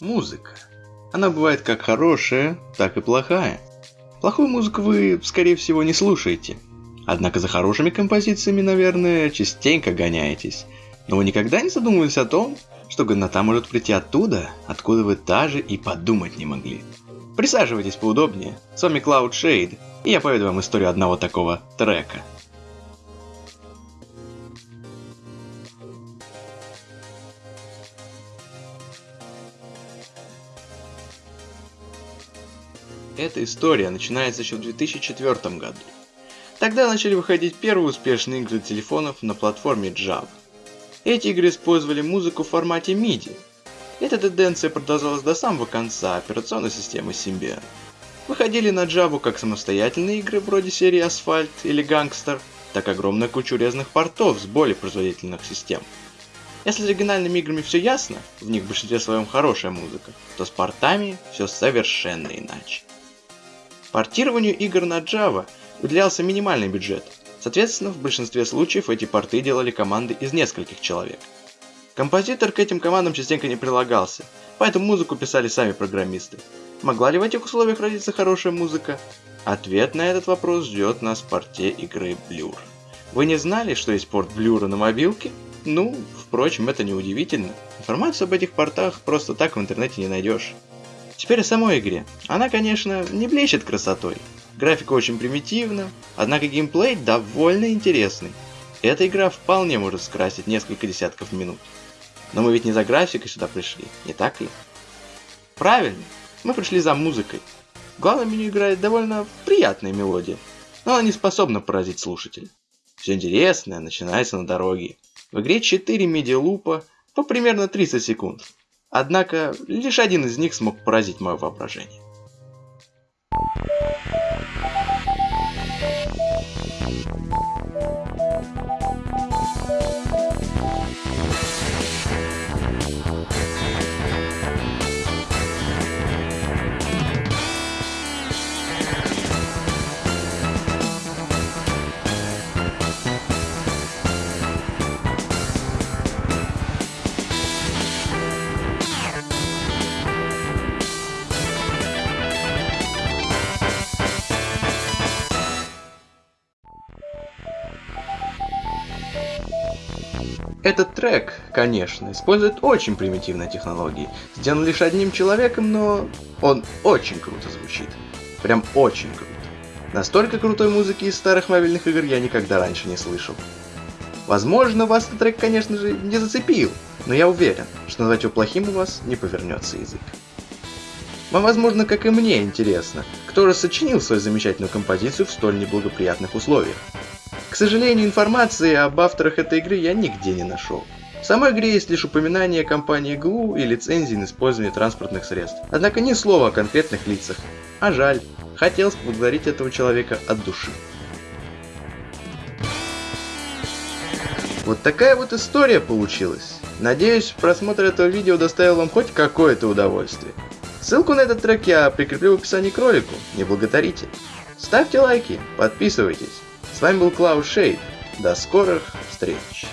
Музыка. Она бывает как хорошая, так и плохая. Плохую музыку вы, скорее всего, не слушаете. Однако за хорошими композициями, наверное, частенько гоняетесь. Но вы никогда не задумывались о том, что годнота может прийти оттуда, откуда вы даже и подумать не могли. Присаживайтесь поудобнее. С вами Cloud Shade, и я поведу вам историю одного такого трека. Эта история начинается еще в 2004 году. Тогда начали выходить первые успешные игры телефонов на платформе Java. Эти игры использовали музыку в формате MIDI. Эта тенденция продолжалась до самого конца операционной системы Symbian. Выходили на Java как самостоятельные игры вроде серии Asphalt или Gangster, так огромная куча резных портов с более производительных систем. Если с оригинальными играми все ясно, в них в большинстве своем хорошая музыка, то с портами все совершенно иначе. Портированию игр на Java уделялся минимальный бюджет. Соответственно, в большинстве случаев эти порты делали команды из нескольких человек. Композитор к этим командам частенько не прилагался, поэтому музыку писали сами программисты. Могла ли в этих условиях родиться хорошая музыка? Ответ на этот вопрос ждет нас в порте игры Blur. Вы не знали, что есть порт Blur на мобилке? Ну, впрочем, это не удивительно. Информацию об этих портах просто так в интернете не найдешь. Теперь о самой игре. Она, конечно, не блещет красотой. Графика очень примитивна, однако геймплей довольно интересный. Эта игра вполне может скрасить несколько десятков минут. Но мы ведь не за графикой сюда пришли, не так ли? Правильно, мы пришли за музыкой. В главном меню играет довольно приятная мелодия, но она не способна поразить слушателя. Все интересное начинается на дороге. В игре 4 медиалупа по примерно 30 секунд. Однако, лишь один из них смог поразить мое воображение. Этот трек, конечно, использует очень примитивные технологии. Сделан лишь одним человеком, но он очень круто звучит. Прям очень круто. Настолько крутой музыки из старых мобильных игр я никогда раньше не слышал. Возможно, вас этот трек, конечно же, не зацепил, но я уверен, что назвать его плохим у вас не повернется язык. Вам, возможно, как и мне интересно, кто же сочинил свою замечательную композицию в столь неблагоприятных условиях. Сожалению, информации об авторах этой игры я нигде не нашел. В самой игре есть лишь упоминание компании GLU и лицензии на использование транспортных средств. Однако ни слова о конкретных лицах. А жаль, хотелось поблагодарить этого человека от души. Вот такая вот история получилась. Надеюсь, просмотр этого видео доставил вам хоть какое-то удовольствие. Ссылку на этот трек я прикреплю в описании к ролику, не благодарите. Ставьте лайки, подписывайтесь. С вами был Клаус Шейд. До скорых встреч!